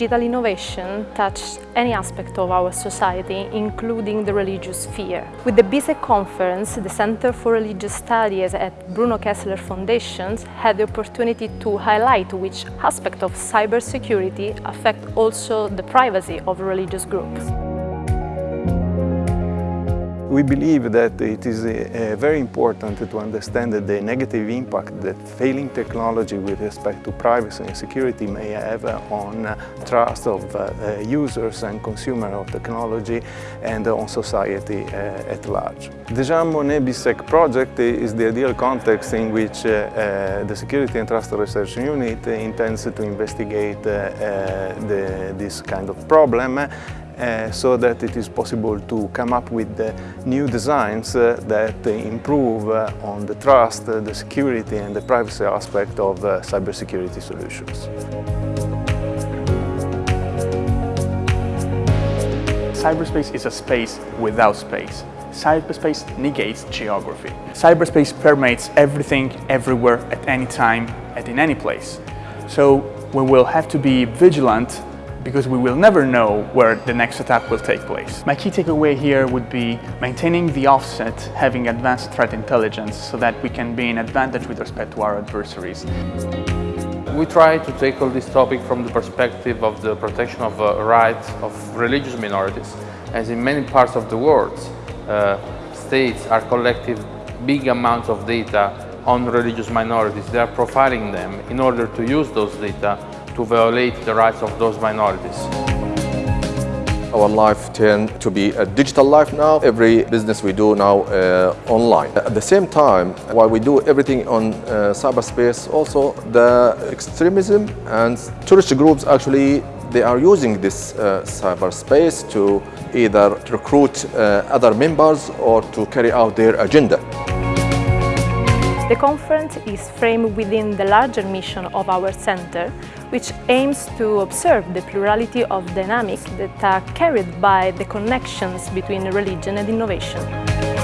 Digital innovation touches any aspect of our society, including the religious sphere. With the BISEC conference, the Center for Religious Studies at Bruno Kessler Foundation had the opportunity to highlight which aspect of cybersecurity affect also the privacy of religious groups. We believe that it is uh, very important to understand the negative impact that failing technology with respect to privacy and security may have on uh, trust of uh, users and consumers of technology and on society at large. The Jean Monnet BISEC project is the ideal context in which the Security and Trust Research Unit intends to investigate the, this kind of problem uh, so that it is possible to come up with uh, new designs uh, that improve on the trust, the security and the privacy aspect of cybersecurity solutions. Cyberspace is a space without space. Cyberspace negates geography. Cyberspace permeates everything, everywhere, at any time, and in any place. So we will have to be vigilant because we will never know where the next attack will take place. My key takeaway here would be maintaining the offset, having advanced threat intelligence so that we can be in advantage with respect to our adversaries. We try to tackle this topic from the perspective of the protection of uh, rights of religious minorities, as in many parts of the world, uh, states are collecting big amounts of data on religious minorities. They are profiling them in order to use those data to violate the rights of those minorities. Our life turned to be a digital life now. Every business we do now uh, online. At the same time, while we do everything on uh, cyberspace, also the extremism and terrorist groups actually they are using this uh, cyberspace to either recruit uh, other members or to carry out their agenda. The conference is framed within the larger mission of our center, which aims to observe the plurality of dynamics that are carried by the connections between religion and innovation.